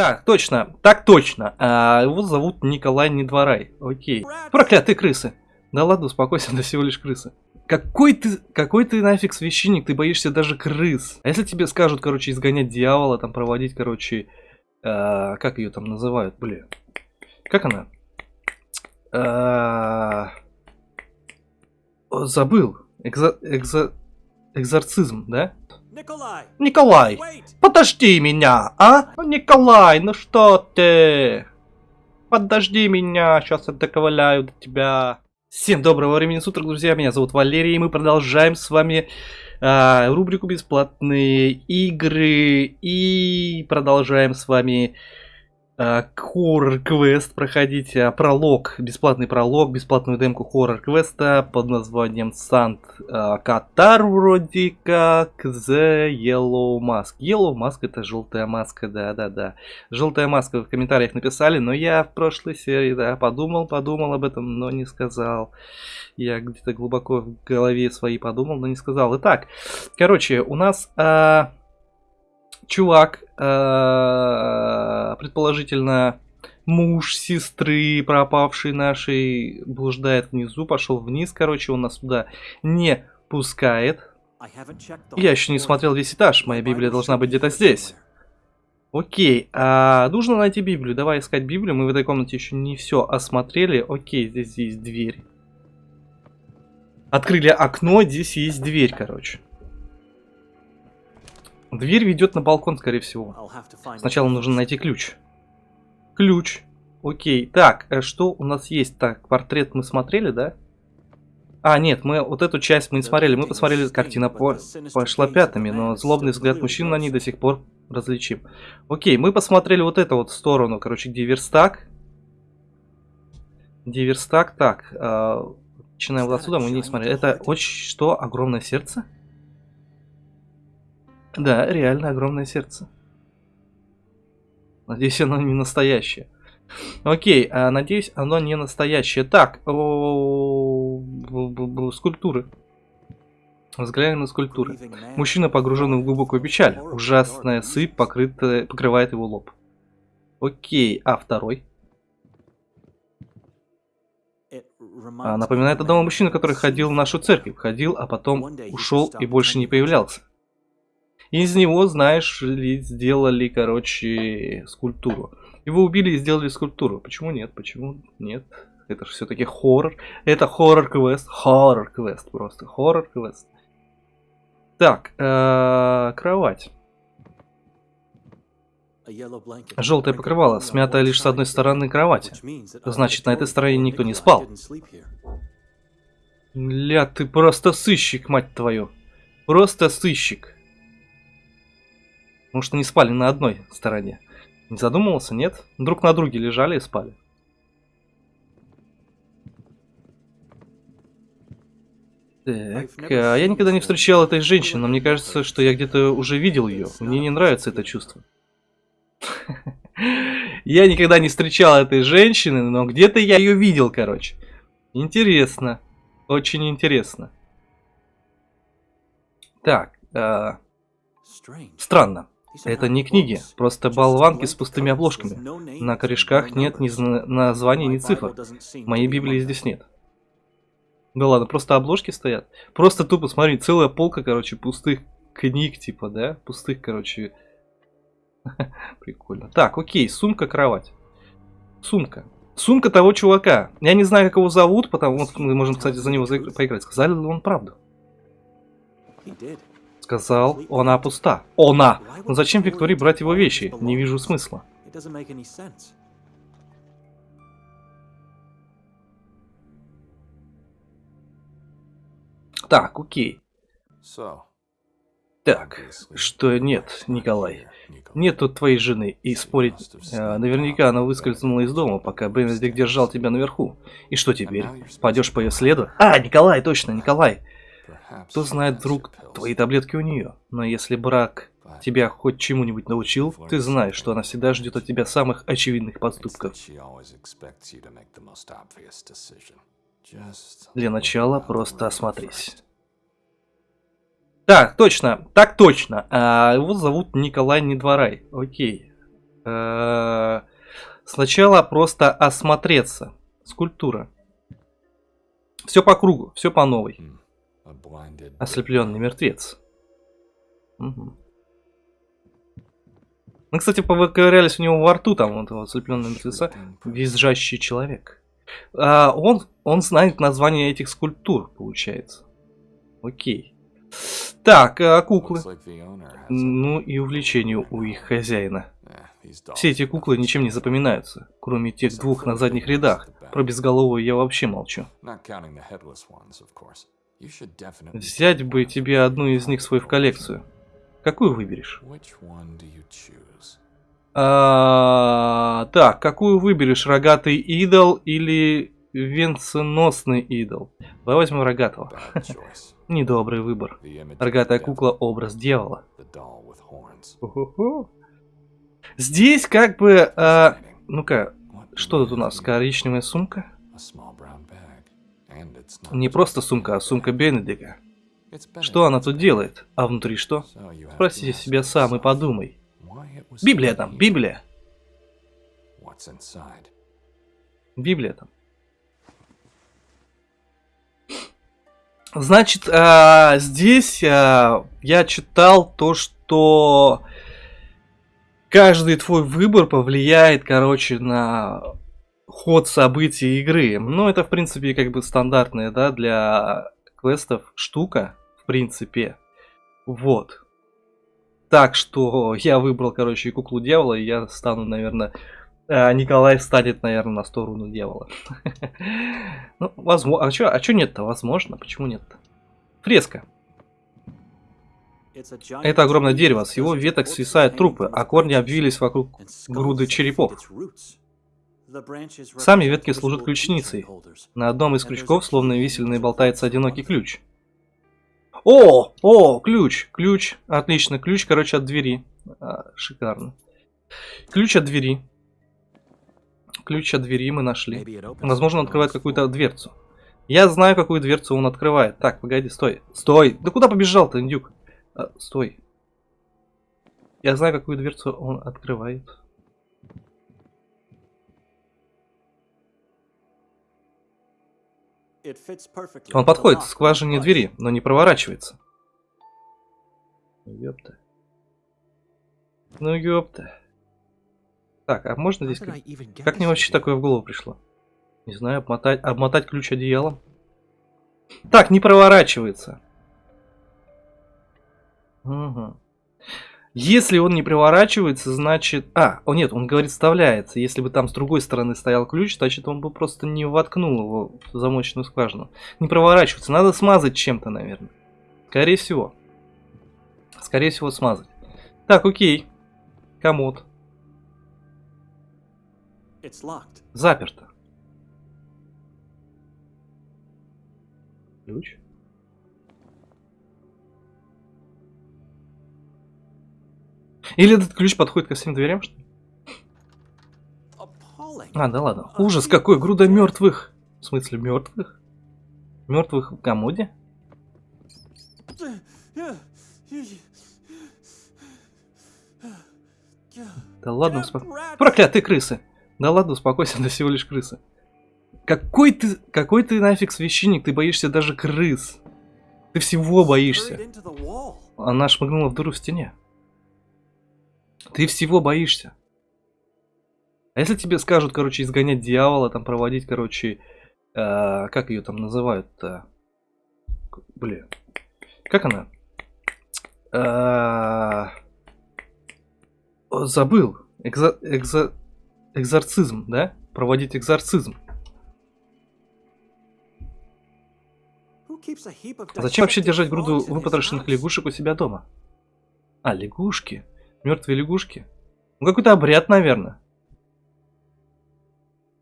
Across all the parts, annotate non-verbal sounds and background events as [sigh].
Так, точно, так точно. А, его зовут Николай Недворай. Окей. Проклятые крысы. Да ладно, успокойся, [laughs] это всего лишь крысы. Какой ты, какой ты нафиг священник, ты боишься даже крыс. А если тебе скажут, короче, изгонять дьявола, там проводить, короче, э, как ее там называют, блин. Как она? Э, забыл. Экзо, экзо, экзорцизм, да? Николай, Wait! подожди меня, а? Ну, Николай, ну что ты? Подожди меня, сейчас я доковыляю до тебя. Всем доброго времени суток, друзья, меня зовут Валерий, и мы продолжаем с вами а, рубрику «Бесплатные игры» и продолжаем с вами хоррор-квест проходить, а, пролог, бесплатный пролог, бесплатную демку хоррор-квеста под названием Сант а, Катар вроде как The Yellow Mask. Yellow Mask это желтая маска, да-да-да. Желтая маска в комментариях написали, но я в прошлой серии, да, подумал, подумал об этом, но не сказал. Я где-то глубоко в голове своей подумал, но не сказал. Итак, короче, у нас... А чувак, э, предположительно муж сестры пропавшей нашей, блуждает внизу, пошел вниз, короче, он нас туда не пускает. Я еще не смотрел весь этаж, моя Библия должна быть где-то здесь. Окей, а нужно найти Библию. Давай искать Библию. Мы в этой комнате еще не все осмотрели. Окей, здесь есть дверь. Открыли окно, здесь есть дверь, короче. Дверь ведет на балкон, скорее всего. Сначала нужно найти ключ. Ключ. Окей. Так, э, что у нас есть? Так, портрет мы смотрели, да? А, нет, мы вот эту часть мы не смотрели. Мы посмотрели, картина по, пошла пятами, но злобный взгляд мужчин на ней до сих пор различим. Окей, мы посмотрели вот эту вот сторону, короче, где верстак. Где верстак, так. Э, начинаем вот отсюда, мы не смотрели. Это очень что? Огромное сердце? Да, реально огромное сердце. Надеюсь, оно не настоящее. Окей, а, надеюсь, оно не настоящее. Так, скульптуры. Взглянем на скульптуры. Мужчина погруженный в глубокую печаль. Ужасная сыпь покрытая, покрывает его лоб. Окей, а второй? А, напоминает одного мужчину, который ходил в нашу церковь. Ходил, а потом ушел и больше не появлялся. Из него, знаешь ли, сделали, короче, скульптуру. Его убили и сделали скульптуру. Почему нет? Почему нет? Это же все-таки хоррор. Это хоррор-квест. Хоррор-квест просто. Хоррор-квест. Так, э кровать. Желтое покрывало, смятое лишь с одной стороны кровати. Значит, на этой стороне никто не спал. Ля, ты просто сыщик, мать твою. Просто сыщик. Потому что не спали на одной стороне. Не задумывался, нет? Друг на друге лежали и спали. Так, а я никогда не встречал этой женщины, но мне кажется, что я где-то уже видел ее. Мне не нравится это чувство. [laughs] Я никогда не встречал этой женщины, но где-то я ее видел, короче. Интересно. Очень интересно. Так. Э, странно. Это не книги, просто болванки с пустыми обложками. На корешках нет ни названий, ни цифр. Моей Библии здесь нет. Да ладно, просто обложки стоят. Просто тупо, смотри, целая полка, короче, пустых книг, типа, да? Пустых, короче. [laughs] Прикольно. Так, окей, сумка, кровать. Сумка. Сумка того чувака. Я не знаю, как его зовут, потому что мы можем, кстати, за него поиграть. Сказали ли он правду? Сказал, она пуста. Она! Но зачем Виктории брать его вещи? Не вижу смысла. Так, окей. Так, что нет, Николай. Нет тут твоей жены, и спорить... Э, наверняка она выскользнула из дома, пока Бенедикт держал тебя наверху. И что теперь? Пойдешь по ее следу? А, Николай, точно, Николай. Кто знает, вдруг твои таблетки у нее. Но если брак тебя хоть чему-нибудь научил, ты знаешь, что она всегда ждет от тебя самых очевидных поступков. Для начала просто осмотрись. Так, точно, так точно. А, его зовут Николай Недворай. Окей. Э, Сначала просто осмотреться. Скульптура. Все по кругу, все по новой. Ослепленный мертвец. Мгм. Мы, кстати, повыковырялись у него во рту, там, вот этого ослепленного мертвеца. Визжащий человек. А, он, он знает название этих скульптур, получается. Окей. Так, а куклы. Ну и увлечение у их хозяина. Все эти куклы ничем не запоминаются, кроме тех двух на задних рядах. Про безголовую я вообще молчу. Взять бы тебе одну из них свою в коллекцию. Какую выберешь? А, так, какую выберешь? Рогатый идол или венценосный идол? Давай возьмем рогатого. [laughs] Недобрый выбор. Рогатая кукла образ дьявола. Здесь как бы... а, ну-ка, что тут у нас? Коричневая сумка? Не просто сумка, а сумка Бенедика. Что она тут делает? А внутри что? Спроси себя сам и подумай. Библия там. Библия. Библия там. Значит, а, здесь а, я читал то, что каждый твой выбор повлияет, короче, на ход событий игры. Ну, это, в принципе, как бы стандартная, да, для квестов штука, в принципе. Вот. Так что я выбрал, короче, куклу дьявола, и я стану, наверное, а, Николай станет, наверное, на сторону дьявола. [laughs] Ну, возможно. А чё, а чё нет-то? Возможно. Почему нет-то? Фреска. Это огромное дерево, с его веток свисают трупы, а корни обвились вокруг груды черепов. Сами ветки служат ключницей. На одном из крючков, словно висельный, болтается одинокий ключ. О! О! Ключ! Ключ! Отлично. Ключ, короче, от двери. А, шикарно. Ключ от двери. Ключ от двери мы нашли. Возможно, он открывает какую-то дверцу. Я знаю, какую дверцу он открывает. Так, погоди, стой. Стой! Да куда побежал-то, индюк? А, стой. Я знаю, какую дверцу он открывает. Он подходит к скважине двери, но не проворачивается. Ну, Ёпта. Ну ёпта. Так, а можно здесь... Как, как мне вообще такое в голову пришло? Не знаю, обмотать, обмотать ключ одеялом? Так, не проворачивается. Угу. Если он не проворачивается, значит... А, о нет, он говорит вставляется. Если бы там с другой стороны стоял ключ, значит он бы просто не воткнул его в замочную скважину. Не проворачивается. Надо смазать чем-то, наверное. Скорее всего. Скорее всего смазать. Так, окей. Комод. Заперто. Ключ. Или этот ключ подходит ко всем дверям, что ли? А, да ладно. Ужас какой, груда мертвых. В смысле мертвых? Мертвых в комоде? Да ладно, успокойся. Проклятые крысы. Да ладно, успокойся, это всего лишь крысы. Какой ты, какой ты нафиг священник, ты боишься даже крыс. Ты всего боишься. Она шмыгнула в дыру в стене. Ты всего боишься. А если тебе скажут, короче, изгонять дьявола, там проводить, короче, э, как ее там называют-то? Блин. Как она? Э, забыл. Экзо, экзо, экзорцизм, да? Проводить экзорцизм. Зачем вообще держать груду выпотрошенных лягушек у себя дома? А, лягушки. Мертвые лягушки. Ну, какой-то обряд, наверное.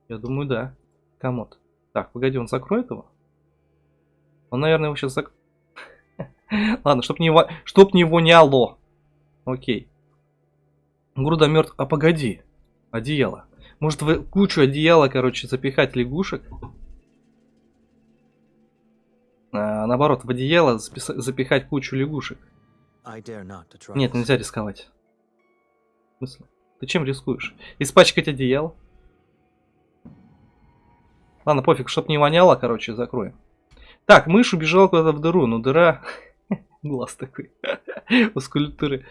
Я думаю, да. Комод. Так, погоди, он закроет его? Он, наверное, его сейчас зак... [laughs] Ладно, чтоб не, во... чтоб не воняло. Окей. Груда мертв... А погоди. Одеяло. Может, в кучу одеяла, короче, запихать лягушек? А, наоборот, в одеяло запихать кучу лягушек. Нет, нельзя рисковать. Смысле? Ты чем рискуешь? Испачкать одеяло? Ладно, пофиг, чтоб не воняло, короче, закроем. Так, мышь убежала куда-то в дыру, но дыра... [laughs] Глаз такой. [laughs] У скульптуры.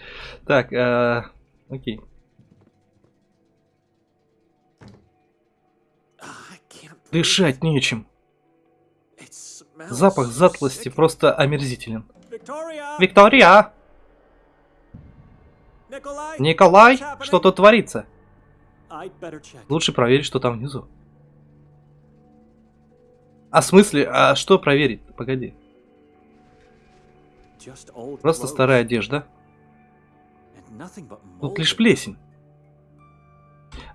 Так, э, окей. Дышать нечем. Запах затлости просто омерзителен. Виктория! Николай, что тут творится? Лучше проверить, что там внизу. А в смысле, а что проверить? Погоди. Просто старая одежда. Тут лишь плесень.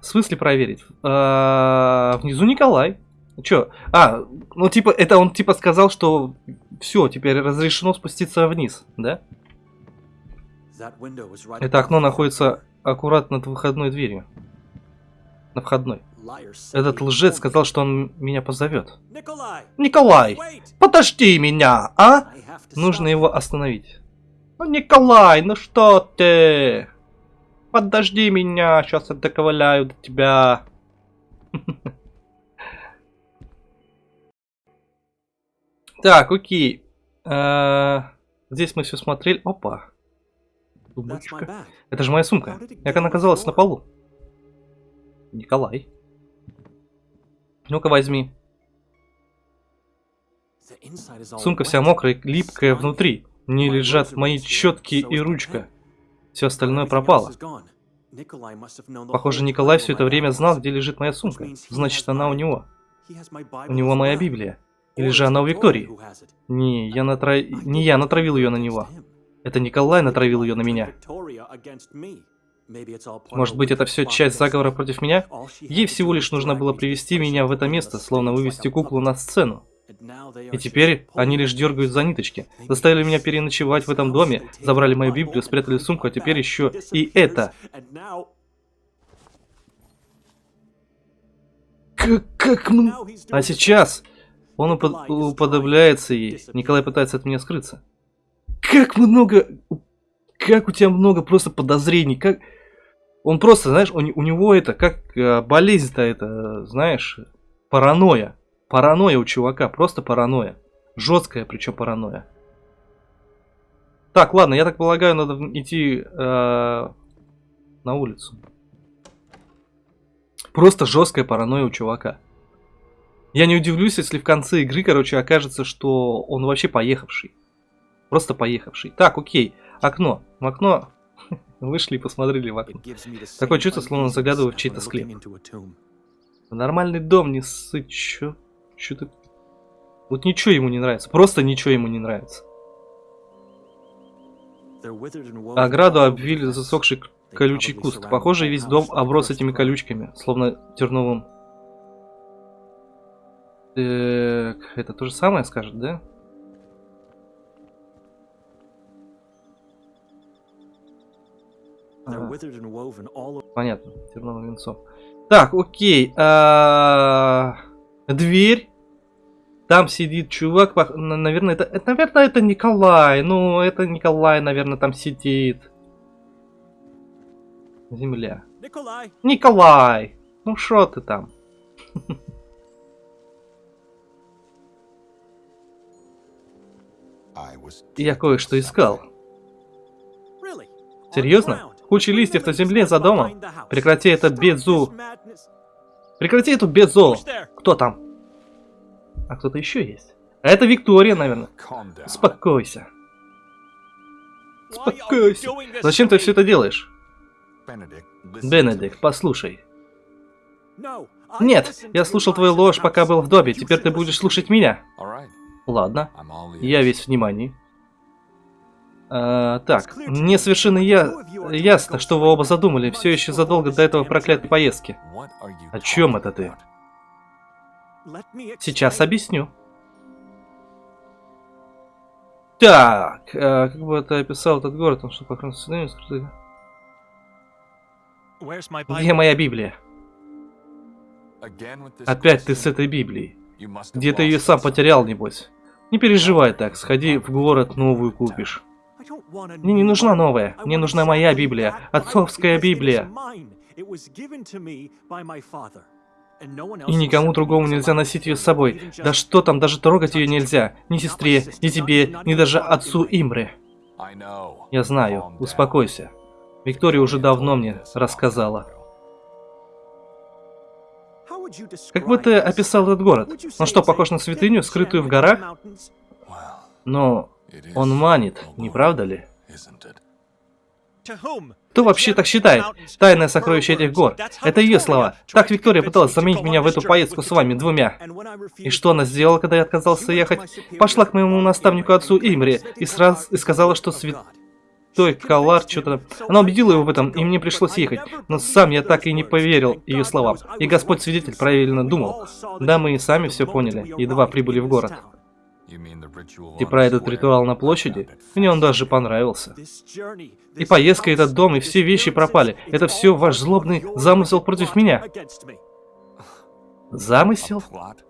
В смысле проверить? А, внизу Николай. Чё? А, ну типа, это он типа сказал, что все, теперь разрешено спуститься вниз, да? Это окно находится аккуратно над выходной дверью. На входной. Этот лжец сказал, что он меня позовет. Николай, подожди меня, а? Нужно его остановить. Ну, Николай, ну что ты? Подожди меня, сейчас я доковыляю до тебя. [laughs] Так, окей. Э, Здесь мы все смотрели. Опа. Сумочка. Это же моя сумка. Как она оказалась на полу? Николай. Ну-ка возьми. Сумка вся мокрая, липкая внутри. My лежат мои щетки и ручка. Все остальное пропало. Похоже, Николай все это время знал, где лежит моя сумка. Значит, она у него. У него моя. Библия. Или же она у Виктории. Не, я натра... Не я натравил ее на него. Это Николай натравил ее на меня. Может быть, это все часть заговора против меня? Ей всего лишь нужно было привести меня в это место, словно вывести куклу на сцену. И теперь они лишь дергают за ниточки. Заставили меня переночевать в этом доме, забрали мою Библию, спрятали сумку, а теперь еще и это. Как, как м- now he's doing А сейчас он упод- уподобляется ей. Николай пытается от меня скрыться. Как много... Как у тебя много просто подозрений. Как... Он просто, знаешь, не- у него это, как э, болезнь-то это, знаешь, паранойя. Паранойя у чувака, просто паранойя. Жесткая причем паранойя. Так, ладно, я так полагаю, надо идти э, на улицу. Просто жесткая паранойя у чувака. Я не удивлюсь, если в конце игры, короче, окажется, что он вообще поехавший. Просто поехавший. Так, окей. Окно. В окно [laughs] вышли и посмотрели в окно. Такое чувство, словно заглядываю в чей-то склеп. Нормальный дом, не ссы. Чё? Чё ты... Вот ничего ему не нравится. Просто ничего ему не нравится. Ограду обвили засохший колючий куст. Похоже, весь дом оброс этими колючками, словно терновым. Так, это то же самое скажет, да? Понятно, терновым венцом. Так, окей. а, Дверь. Там сидит чувак. Наверное, это, это, наверное, это Николай. Ну, это Николай, наверное, там сидит. Земля. Nikolai! Николай! Ну шо ты там? [laughs] Я кое-что искал. Серьезно? Куча листьев на земле за домом? Прекрати это безу. Прекрати эту there? Кто там? А кто-то еще есть. А это Виктория, наверное. Успокойся. Успокойся. Зачем ты все это делаешь? Бенедикт, послушай. Нет, я слушал твою ложь, пока был в. You Теперь ты будешь слушать меня. Ладно, я весь внимание. А, так, мне совершенно я... ясно, что вы оба задумали, все еще задолго до этого проклятой поездки. О чем это ты? Сейчас объясню. Так, э, как бы ты описал этот город, он что, скрытый? Where's my Где моя Библия? Опять ты с этой Библией. Где ты ее сам потерял, небось. Не переживай так, сходи в город, новую купишь. Мне не нужна новая, мне нужна моя Библия, отцовская Библия. И никому другому нельзя носить ее с собой. Да что там, даже трогать ее нельзя. Ни сестре, ни тебе, ни даже отцу know. Я знаю, успокойся. Виктория уже давно мне рассказала. Как бы ты описал этот город? Он что, похож на святыню, скрытую в горах? Но он манит, не правда ли? Кто вообще так считает? Тайное сокровище этих гор. Это ее слова. Так Виктория пыталась заменить меня в эту поездку с вами двумя. И что она сделала, когда я отказался ехать? Пошла к моему наставнику отцу Имре и сразу и сказала, что святой Калар что-то... Она убедила его в этом, и мне пришлось ехать. Но сам я так и не поверил ее словам. И Господь свидетель правильно думал. Да, мы и сами все поняли, едва прибыли в город. On про этот ритуал на площади, мне он даже понравился. И поездка, и этот дом, и все вещи пропали. Это все ваш злобный замысел против меня. Замысел?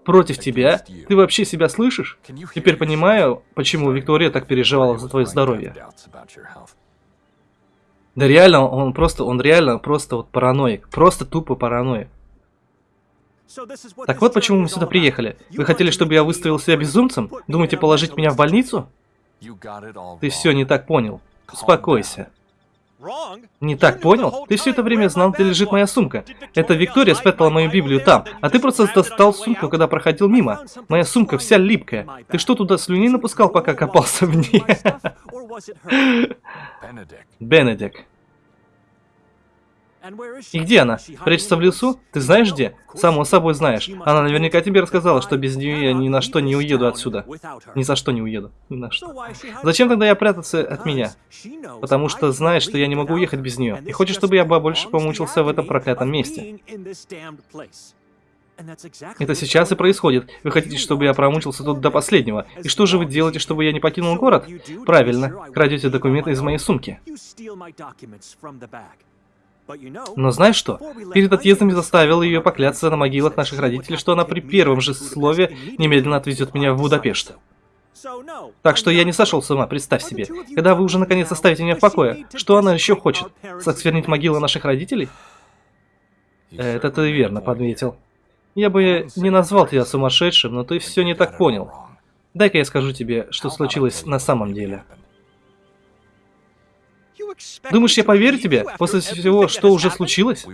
Против тебя? Ты вообще себя слышишь? Теперь понимаю, почему Виктория так переживала за твое здоровье. Да реально, он просто, он реально просто вот параноик. Просто тупо параноик. Так вот почему мы сюда приехали. Вы хотели, чтобы я выставил себя безумцем? Думаете положить меня в больницу? Ты все не так понял. Успокойся. Не так понял? Ты все это время знал, где лежит моя сумка. Это Виктория спрятала мою Библию там, а ты просто достал сумку, когда проходил мимо. Моя сумка вся липкая. Ты что туда слюни напускал, пока копался в ней? [laughs] Benedict, Бенедик. И где она? Прячется в лесу? Ты знаешь где? Само собой знаешь. Она наверняка тебе рассказала, что без нее я ни на что не уеду отсюда. Ни за что не уеду. Ни на что. Зачем тогда я прятаться от меня? Потому что знает, что я не могу уехать без нее. И хочет, чтобы я больше помучился в этом проклятом месте. Это сейчас и происходит. Вы хотите, чтобы я промучился тут до последнего. И что же вы делаете, чтобы я не покинул город? Правильно, крадете документы из моей сумки. Но знаешь что? Перед отъездом я заставил ее покляться на могилах наших родителей, что она при первом же слове немедленно отвезет меня в Будапешт. Так что я не сошел с ума, представь себе. Когда вы уже наконец оставите меня в покое, что она еще хочет? Сосквернить могилы наших родителей? Это ты верно подметил. Я бы не назвал тебя сумасшедшим, но ты все не так понял. Дай-ка я скажу тебе, что случилось на самом деле. Думаешь, я поверю тебе после всего, что уже случилось?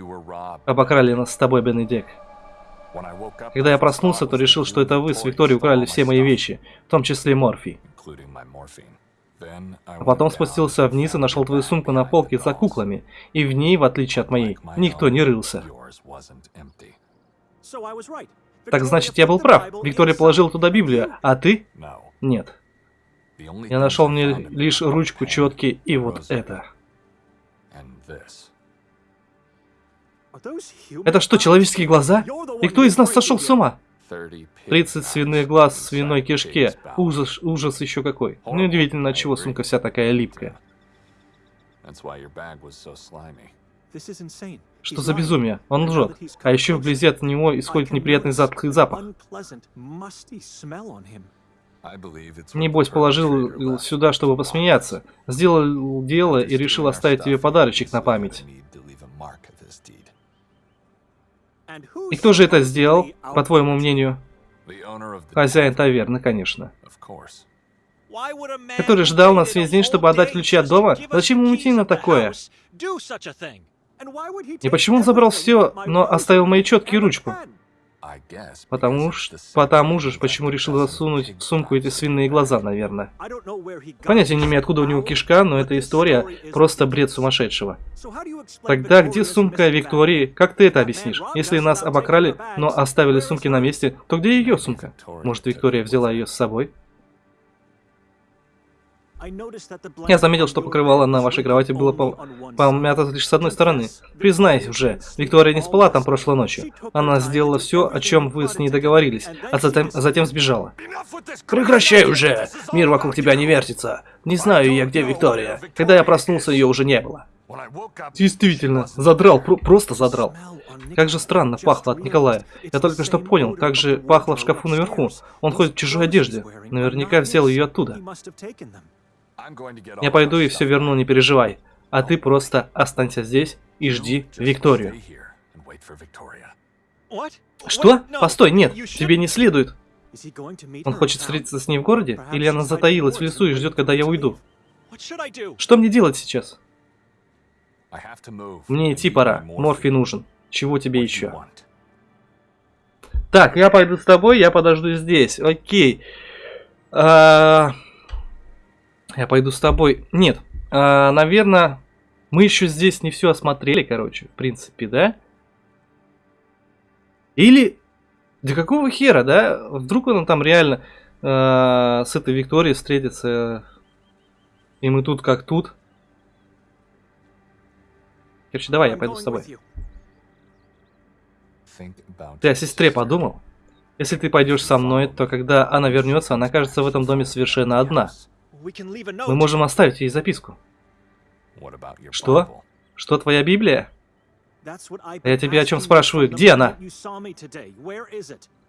Обокрали нас с тобой, up, Когда я проснулся, то решил, что это вы с Викторией украли все мои вещи, в том числе морфий. Then I А потом спустился вниз и нашел твою сумку на полке за куклами. И в ней, в отличие от моей, никто не рылся. Так значит, я был прав. Виктория положила туда Библию, а ты? Нет. Я нашел мне лишь ручку, четки и вот это. Это что, человеческие глаза? И кто из нас сошел с ума? 30 30 свиных глаз в свиной кишке. Ужас, ужас еще какой. Неудивительно, отчего сумка вся такая липкая. Что за безумие? Он лжет. А еще вблизи от него исходит неприятный затхлый запах. Небось, положил сюда, чтобы посмеяться. Сделал дело и решил оставить тебе подарочек на память. И кто же это сделал, по твоему мнению? Хозяин таверны, конечно. Который ждал нас весь день, чтобы отдать ключи от дома? Зачем ему идти на такое? И почему он забрал все, но оставил мои четки и ручку? Потому что, потому же, почему решил засунуть в сумку эти свиные глаза, наверное. Понятия не имею, откуда у него кишка, но эта история просто бред сумасшедшего. Тогда где сумка Виктории? Как ты это объяснишь? Если нас обокрали, но оставили сумки на месте, то где ее сумка? Может, Виктория взяла ее с собой? Я заметил, что покрывало на вашей кровати было. Помято лишь с одной стороны. Признайся уже, Виктория не спала там прошлой ночью. Она сделала все, о чем вы с ней договорились, а затем, а затем сбежала. Прекращай уже! Мир вокруг тебя не вертится. Не знаю я, где Виктория. Когда я проснулся, ее уже не было. Действительно, задрал, про- просто задрал. Как же странно пахло от Николая. Я только что понял, как же пахло в шкафу наверху. Он ходит в чужой одежде. Наверняка взял ее оттуда. Я пойду и все верну, не переживай. А ты просто останься здесь и жди Викторию. Что? Постой, нет, тебе не следует. Он хочет встретиться с ней в городе? Или она затаилась в лесу и ждет, когда я уйду? Что мне делать сейчас? Мне идти пора. morphine. нужен. Чего тебе еще? Так, я пойду с тобой, я подожду здесь. Окей. А, Я пойду с тобой. Нет, наверное, мы еще здесь не все осмотрели, короче, в принципе, да? Или... Да какого хера, да? Вдруг он там реально э, с этой Викторией встретится, и мы тут как тут. Короче, давай, я пойду с тобой. Ты о сестре подумал? Если ты пойдешь со мной, то когда она вернется, она окажется в этом доме совершенно одна. Мы можем оставить ей записку. What about your Что? Что твоя Библия? Я тебе о чем спрашиваю? Где она?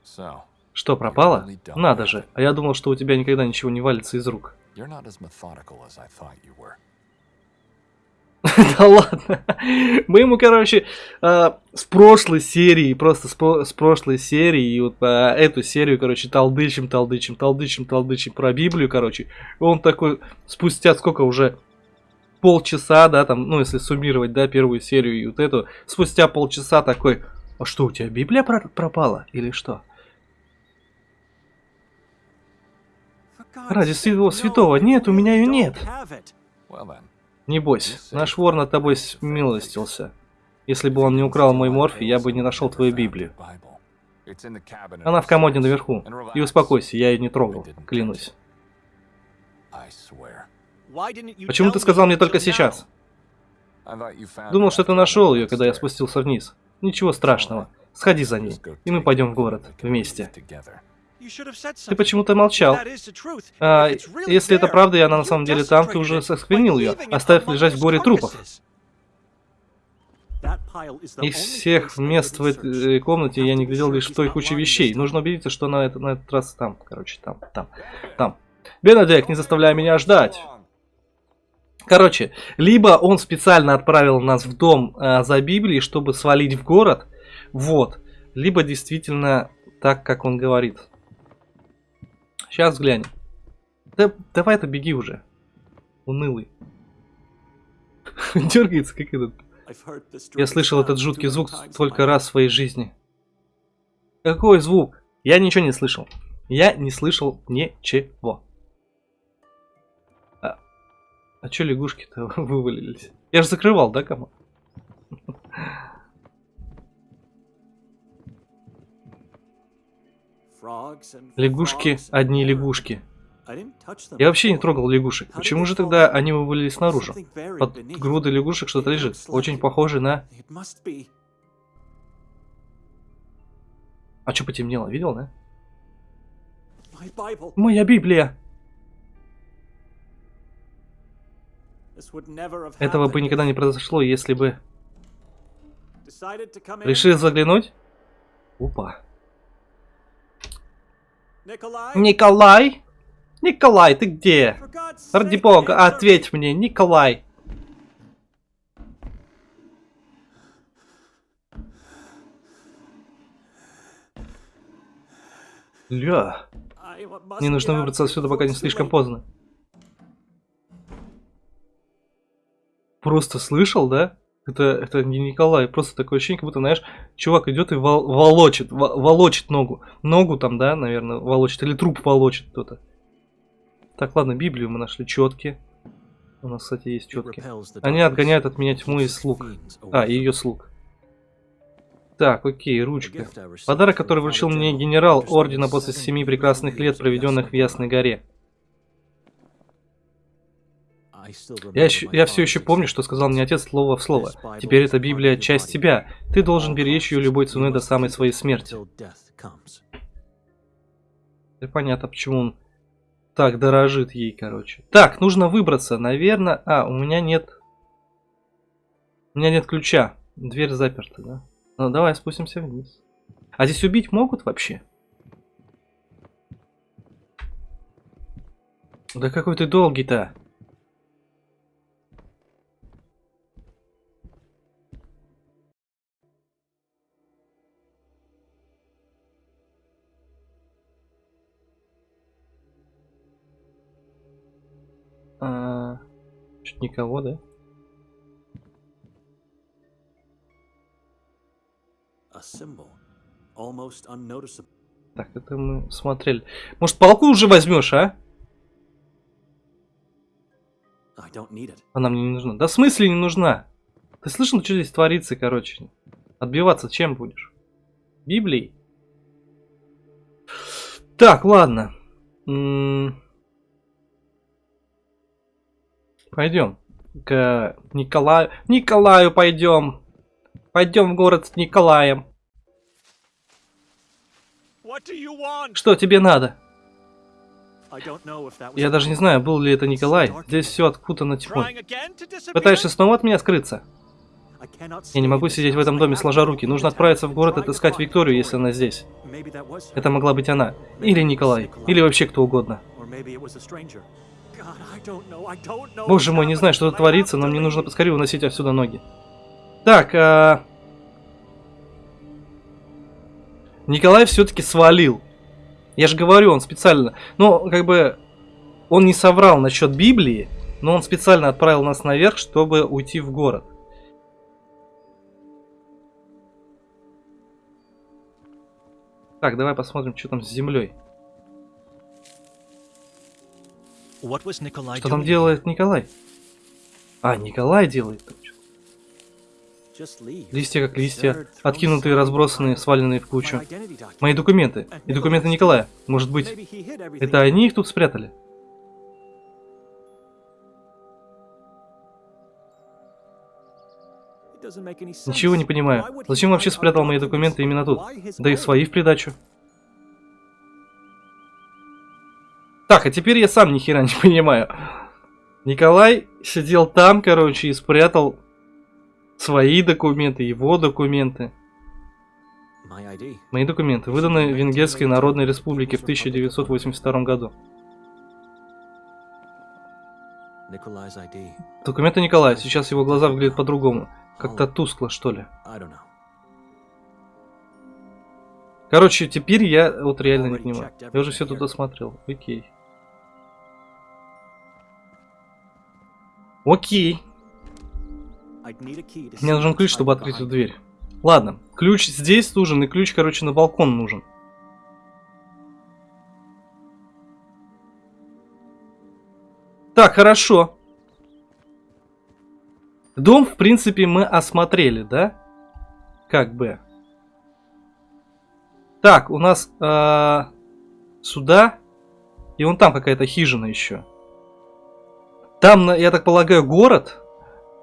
So, Что, пропала? Надо же. А я думал, что у тебя никогда ничего не валится из рук. you're not as methodical as I thought you were. [laughs] Да ладно. Мы ему, короче, э, с прошлой серии, просто с, про- с прошлой серии, и вот по эту серию, короче, толдычим, толдычим, толдычим, толдычим про Библию, короче. Он такой, спустя сколько уже, полчаса, да, там, ну, если суммировать, да, первую серию и вот эту, спустя полчаса такой, а что, у тебя Библия про- пропала или что? Ради всего святого, нет, у меня ее нет. Well then, Не бойся, наш вор над тобой смилостился. Если бы он не украл мой морфий, я бы не нашел твою Библию. Она в комоде наверху. И успокойся, я ее не трогал, клянусь. Почему ты сказал мне только сейчас? Думал, что ты нашел ее, когда я спустился вниз. Ничего страшного. Сходи за ней, и мы пойдем в город вместе. Ты почему-то молчал. А, если это правда, и она на самом деле там, ты уже осквернил ее, оставив лежать в горе трупов. Из всех мест в этой э, комнате я не глядел лишь в той куче вещей. Нужно убедиться, что она это, на этот раз там. Короче, там, там, там. Бенедек, не заставляй меня ждать. Короче, либо он специально отправил нас в дом э, за Библией, чтобы свалить в город, вот, либо действительно так, как он говорит. Сейчас взглянем. Да, давай это беги уже. Унылый. [laughs] Дергается, как этот. Я слышал этот жуткий звук только раз в своей жизни. Какой звук? Я ничего не слышал. Я не слышал ничего. А, а чё лягушки-то [laughs] вывалились? Я же закрывал, да, кому? [laughs] Лягушки, одни лягушки. Я вообще не трогал лягушек. Почему же тогда они вывалились наружу? Под грудой лягушек что-то лежит. Очень похоже на... А что потемнело? Видел, да? Моя Библия! Этого бы никогда не произошло, если бы... Решил заглянуть? Опа. Николай? Николай, ты где? Ради бога, ответь мне, Николай. Ля, мне нужно выбраться отсюда, пока не слишком поздно. Просто слышал, да? Это, это не Николай, просто такое ощущение, как будто, знаешь, чувак идет и вол- волочит, во- волочит ногу. Ногу там, да, наверное, волочит, или труп волочит кто-то. Так, ладно, Библию мы нашли, четки. У нас, кстати, есть четки. Они отгоняют от меня тьму и слуг. А, и ее слуг. Так, окей, ручка. Подарок, который вручил мне генерал ордена после семи прекрасных лет, проведенных в Ясной горе. Я, я все еще помню, что сказал мне отец слово в слово. Теперь эта Библия часть тебя. Ты должен беречь ее любой ценой до самой своей смерти. И понятно, почему он так дорожит ей, короче. Так, нужно выбраться, наверное. А, у меня нет... У меня нет ключа. Дверь заперта, да? Ну, давай спустимся вниз. А здесь убить могут вообще? Да какой ты долгий-то. А, Чуть никого, да? Так, это мы смотрели. Может, палку уже возьмешь, а? Она мне не нужна. Да в смысле не нужна? Ты слышал, что здесь творится, короче? Отбиваться чем будешь? Библией? Так, ладно. Пойдем к Николаю. Николаю пойдем. Пойдем в город с Николаем. Что тебе надо? Я даже не знаю, был ли это Николай. Здесь все откутано тьмой. Пытаешься снова от меня скрыться? Я не могу сидеть в этом доме сложа руки. Нужно отправиться в город и отыскать find Викторию, если она здесь. Это могла быть она. Или Николай. Или вообще кто угодно. Боже мой, не знаю, что тут творится, но мне нужно поскорее уносить отсюда ноги. Так, а... Николай все-таки свалил. Я же говорю, он специально... Ну, как бы... Он не соврал насчет Библии, но он специально отправил нас наверх, чтобы уйти в город. Так, давай посмотрим, что там с землей. Что там делает Николай? А, Николай делает там что-то. Листья как листья, откинутые, разбросанные, сваленные в кучу. Мои документы. И документы Николая. Может быть, это они их тут спрятали? Ничего не понимаю. Зачем вообще спрятал мои документы именно тут? Да и свои в придачу. Так, а теперь я сам ни хера не [laughs] понимаю. Николай сидел там, короче, и спрятал свои документы, его документы. Мои документы выданы Венгерской Народной Республике в 1982 году. Документы Николая. Сейчас его глаза выглядят по-другому. Как-то тускло, что ли. Короче, теперь я вот реально не понимаю. Я уже все тут осмотрел. Окей. Окей. Мне нужен ключ, чтобы открыть эту дверь. Ладно, ключ здесь нужен, и ключ, короче, на балкон нужен. Так, хорошо. Дом, в принципе, мы осмотрели, да? Как бы. Так, у нас э, сюда. И вон там какая-то хижина еще. Там, я так полагаю, город.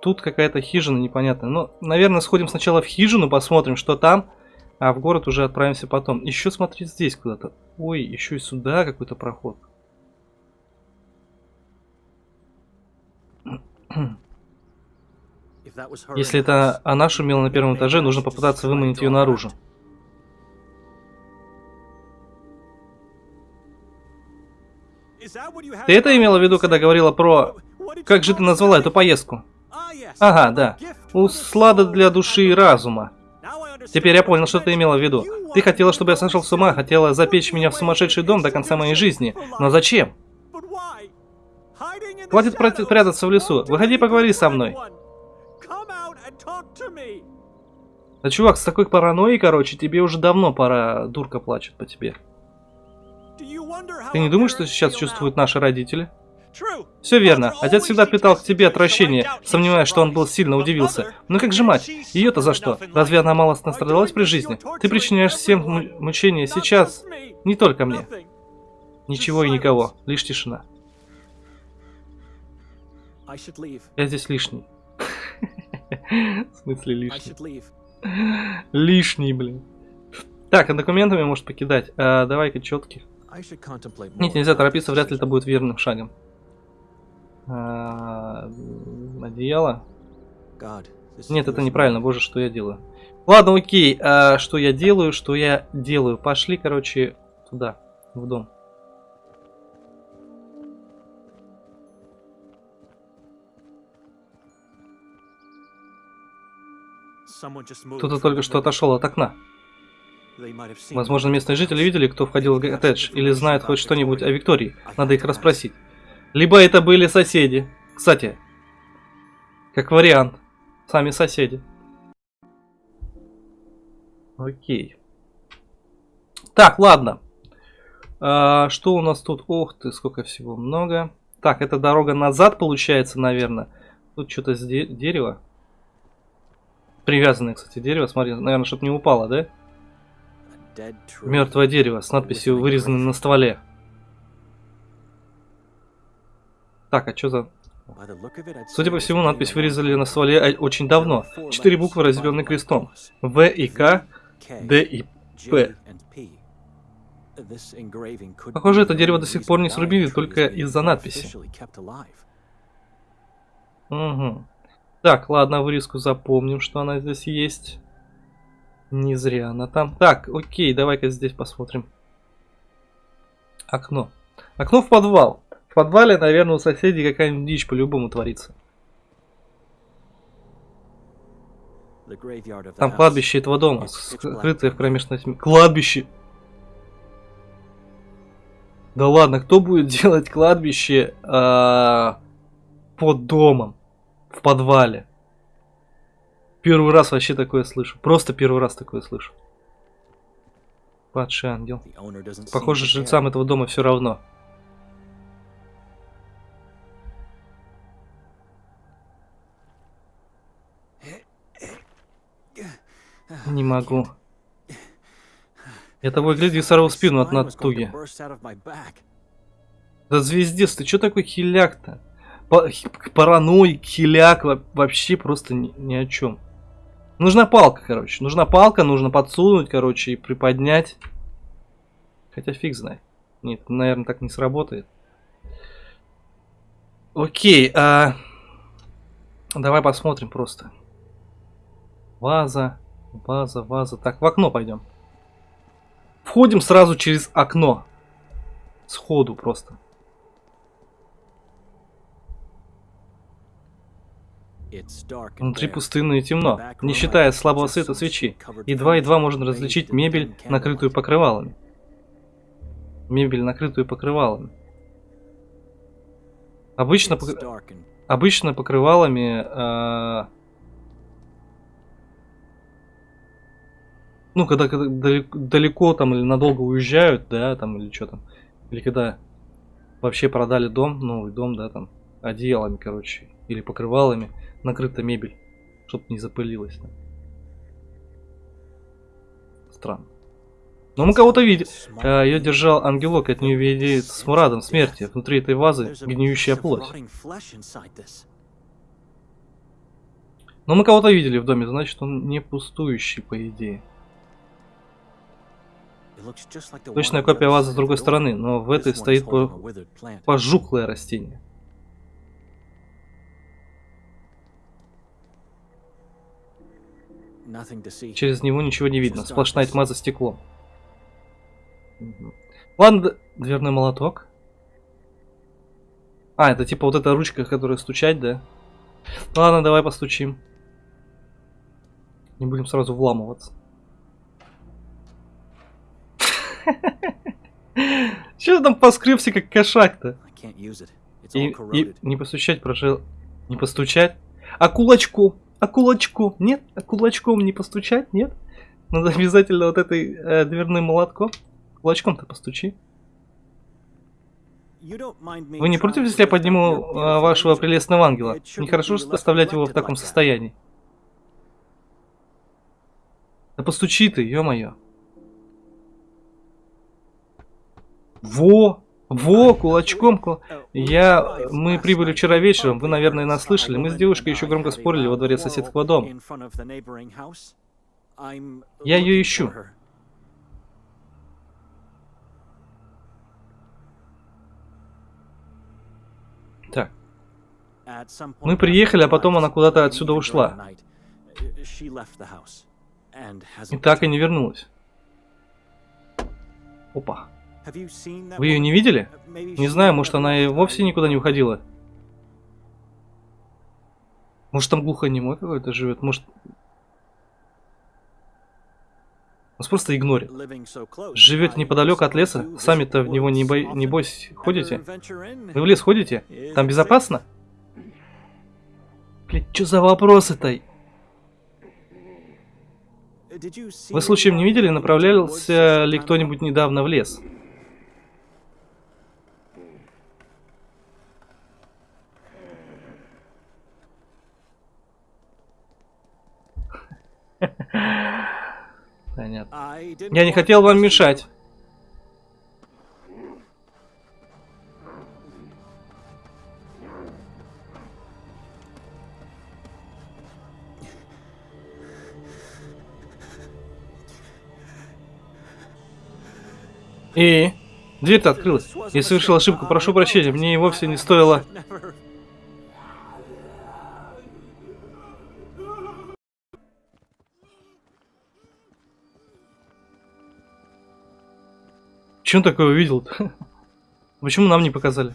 Тут какая-то хижина непонятная. Ну, наверное, сходим сначала в хижину, посмотрим, что там. А в город уже отправимся потом. Еще смотри здесь куда-то. Ой, еще и сюда какой-то проход. Если это она шумела на первом этаже, нужно попытаться выманить ее наружу. Ты это имела в виду, когда говорила про... Как же ты назвала эту поездку? Ага, да. Услада для души и разума. Теперь я понял, что ты имела в виду. Ты хотела, чтобы я сошел с ума, хотела запечь меня в сумасшедший дом до конца моей жизни. Но зачем? Хватит прятаться в лесу. Выходи, do поговори со мной. Да, чувак, с такой паранойей, короче, тебе уже давно пора, дурка плачет по тебе. Ты не думаешь, что сейчас чувствуют наши родители? Все верно. Отец всегда питал к тебе отвращение, сомневаясь, что он был сильно удивился. Но как же мать? Ее-то за что? Разве она мало настрадалась при жизни? Ты причиняешь всем мучения сейчас. Не только мне. Ничего и никого. Лишь тишина. Я здесь лишний. [laughs] В смысле лишний? Лишний, блин. Так, а документами может покидать. А, давай-ка четких. Нет, нельзя торопиться, вряд ли это будет верным шагом. М, одеяло. Нет, это неправильно, боже, что я делаю. Ладно, окей, а, что я делаю, что я делаю. Пошли, короче, туда, в дом. Кто-то только что отошел от окна. Возможно, местные жители видели, кто входил в коттедж, или знают хоть что-нибудь о Виктории. Надо их расспросить. Либо это были соседи. Кстати, как вариант. Сами соседи. Окей. Так, ладно. А, что у нас тут? Ох ты, сколько всего много. Так, это дорога назад получается, наверное. Тут что-то с де дерева. Привязанное, кстати, дерево. Смотри, наверное, что-то не упало, да? Мертвое дерево с надписью вырезанной на стволе. Так, а что за... Судя по всему, надпись вырезали на стволе э, очень давно. Четыре буквы, разделенные крестом. В и К, Д и П. Похоже, это дерево до сих пор не срубили только из-за надписи. Угу. Так, ладно, вырезку запомним, что она здесь есть. Не зря она там. Так, окей, давай-ка здесь посмотрим. Окно. Окно в подвал. Подвале, наверное, у соседей какая-нибудь дичь по-любому творится. Там кладбище этого дома, скрытое в кромешной тьме. Кладбище! Да ладно, кто будет [laughs] делать кладбище э, под домом, в подвале? Первый раз вообще такое слышу. Просто первый раз такое слышу. Падший ангел. Похоже, жильцам этого дома все равно. Не могу. Я того гляди сорвал спину от натуги. Да звездец, ты чё такой хиляк-то? Параноик, хиляк, вообще просто ни, ни о чем. Нужна палка, короче. Нужна палка, нужно подсунуть, короче, и приподнять. Хотя фиг знает. Нет, наверное, так не сработает. Окей, а... Давай посмотрим просто. Ваза, ваза, ваза. Так, в окно пойдем. Входим сразу через окно. Сходу просто. Внутри пустынно и темно, не считая слабого света свечи. Едва-едва можно различить мебель, накрытую покрывалами. Мебель, накрытую покрывалами. Обычно, пок... Обычно покрывалами... Э... Ну, когда, когда далеко, далеко там или надолго уезжают, да, там, или что там. Или когда вообще продали дом, новый дом, да, там, одеялами, короче, или покрывалами накрыта мебель, чтобы не запылилась. Странно. Но мы кого-то видим. А, ее держал ангелок, от нее веет с мурадом смерти. Внутри этой вазы гниющая плоть. Но мы кого-то видели в доме, значит он не пустующий, по идее. Точная копия вазы с другой стороны, но в этой стоит пожухлое растение. Через него ничего не видно, сплошная тьма за стеклом. Ладно, дверной молоток. А, это типа вот эта ручка, которая стучать, да? Ладно, давай постучим. Не будем сразу вламываться. [laughs] Че там поскребся как кошак-то? И, и не постучать, прожил. Не постучать? А кулачку? А кулачком? Нет? А кулачком не постучать? Нет? Надо [laughs] обязательно вот этой э, дверным молотком. Кулачком-то постучи. Вы не против, если я подниму э, вашего прелестного ангела? Нехорошо оставлять его в таком состоянии. Да постучи ты, ё-моё. Во! Во, кулачком. Кул... Я... Мы прибыли вчера вечером, вы, наверное, нас слышали. Мы с девушкой еще громко спорили во дворе соседского дома. Я ее ищу. Так. Мы приехали, а потом она куда-то отсюда ушла. И так и не вернулась. Опа. Вы ее не видели? Не знаю, может она и вовсе никуда не уходила. Может там глухонемой какой-то живет, может... Нас просто игнорит. I неподалеку от леса? Сами-то в него, woods небо... often небось, ходите? Вы в лес ходите? Там безопасно? Блин, что за вопросы-то? Вы случаем не видели, направлялся ли кто-нибудь недавно в лес? Понятно. Я не хотел вам мешать. И дверь-то открылась. Я совершил ошибку, прошу прощения, мне и вовсе не стоило. Never- Че он такое увидел-то? [laughs] Почему нам не показали?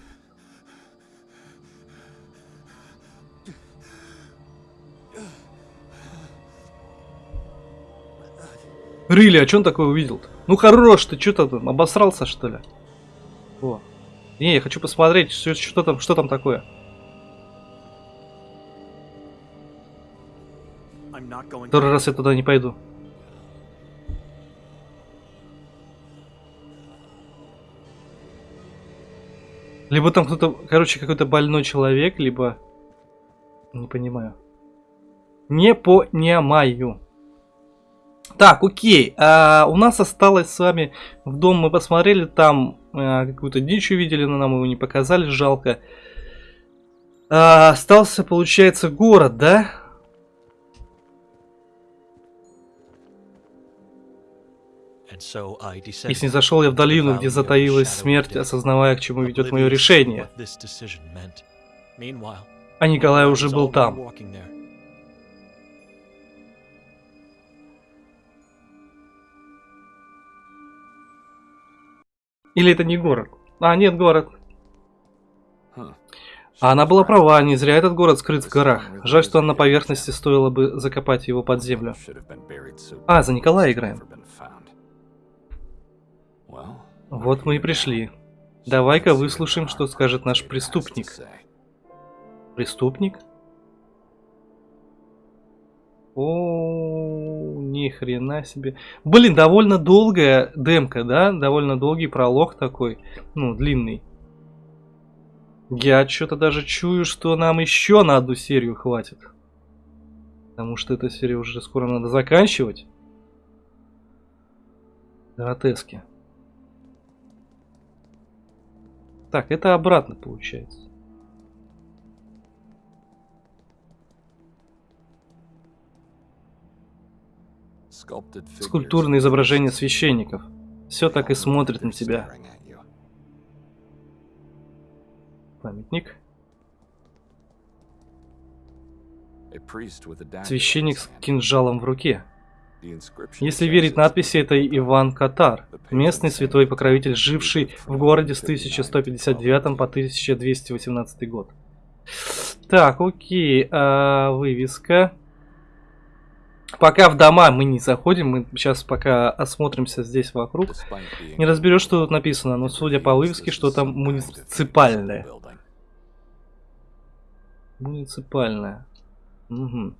Рыли, а че он такое увидел-то? Ну хорош ты, что там, обосрался что ли? О. Не, я хочу посмотреть, что, что там, что там такое. Второй раз я туда не пойду. Либо там кто-то, короче, какой-то больной человек, либо... Не понимаю. Не понимаю. Так, окей. А, у нас осталось с вами в дом. Мы посмотрели там а, какую-то дичь увидели, но нам его не показали, жалко. А, остался, получается, город, да? И снизошел я в долину, где затаилась смерть, осознавая, к чему ведет мое решение. А Николай уже был там. Или это не город? А, нет, город. Huh. А она была права, не зря этот город скрыт в горах. Жаль, что на поверхности стоило бы закопать его под землю. А, за Николая играем. Вот мы и пришли. Давай-ка выслушаем, что скажет наш преступник. Преступник? О, ни хрена себе. Блин, довольно долгая демка, да? Довольно долгий пролог такой. Ну, длинный. Я что-то даже чую, что нам еще на одну серию хватит. Потому что эта серия уже скоро надо заканчивать. Гротески. Так, это обратно получается. Скульптурное изображение священников. Все так и смотрит на тебя. Памятник. Священник с кинжалом в руке. Если верить надписи, это Иван Катар, местный святой покровитель, живший в городе с 1159 по 1218 год. Так, окей, а, вывеска. Пока в дома мы не заходим, мы сейчас пока осмотримся здесь вокруг. Не разберешь, что тут написано, но судя по вывеске, что там муниципальное. Муниципальное. Угу.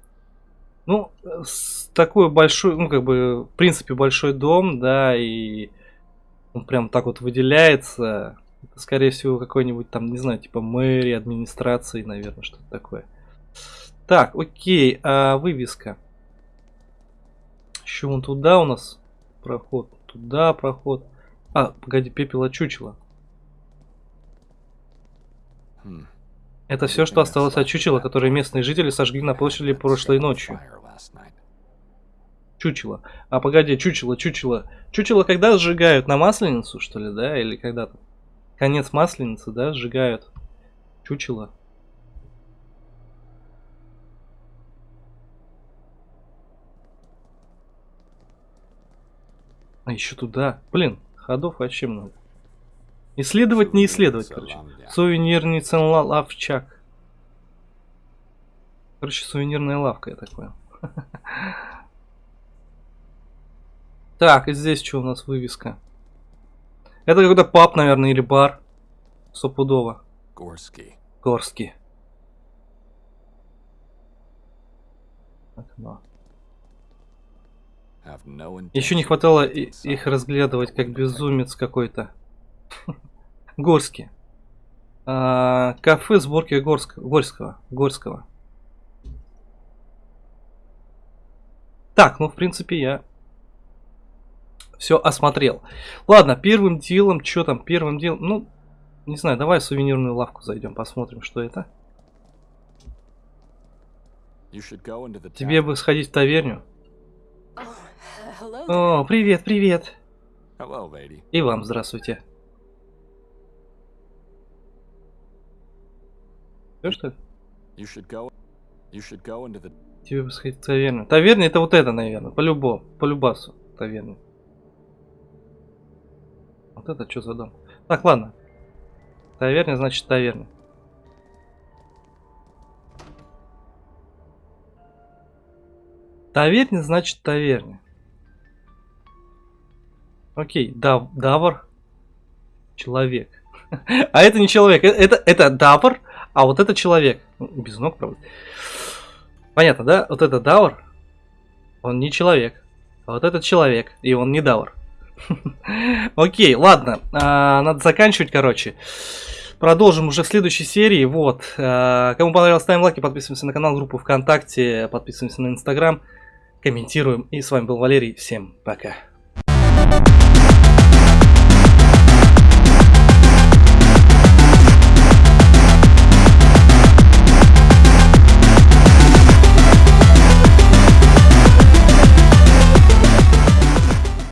Ну, с такой большой, ну, как бы, в принципе, большой дом, да, и он прям так вот выделяется. Это, скорее всего, какой-нибудь там, не знаю, типа мэрии, администрации, наверное, что-то такое. Так, окей, а вывеска. Еще вон туда у нас проход, туда проход. А, погоди, пепел от чучела. Это все, что осталось от чучела, которое местные жители сожгли на площади прошлой ночью. Чучело. А погоди, чучело, чучело. Чучело когда сжигают? На Масленицу, что ли, да? Или когда-то? Конец Масленицы, да, сжигают. Чучело. А еще туда. Блин, ходов вообще много. Исследовать, не исследовать, короче. Сувенирный лавчак. Короче, сувенирная лавка, я так понял. [laughs] Так, и здесь что у нас вывеска? Это какой-то паб, наверное, или бар. Стопудово. Gorski. Горский. Окно. Have no Еще не хватало их разглядывать как безумец какой-то. Горский. А, кафе сборки Горского. Горского. Горского. Так, ну в принципе я все осмотрел. Ладно, первым делом, что там, первым делом, ну, не знаю, давай в сувенирную лавку зайдем, посмотрим, что это. Тебе бы сходить в таверню. О, привет, привет. И вам здравствуйте. Всё, что ли? The. Тебе бы сходить в таверню. Таверня это вот это, наверное. По-любому. По любасу. Таверня. Вот это что за дом? Так, ладно. Таверня значит таверня. Таверня значит таверня. Окей, дав, давар. Человек. [laughs] А это не человек, э- это, это давар, а вот это человек. Ну, Без ног, правда. Понятно, да? Вот это Даур, он не человек. А вот этот человек, и он не Даур. [laughs] Окей, ладно, а, надо заканчивать, короче. Продолжим уже в следующей серии. Вот. а, Кому понравилось, ставим лайки, подписываемся на канал, группу ВКонтакте, подписываемся на Инстаграм, комментируем. И с вами был Валерий. Всем пока.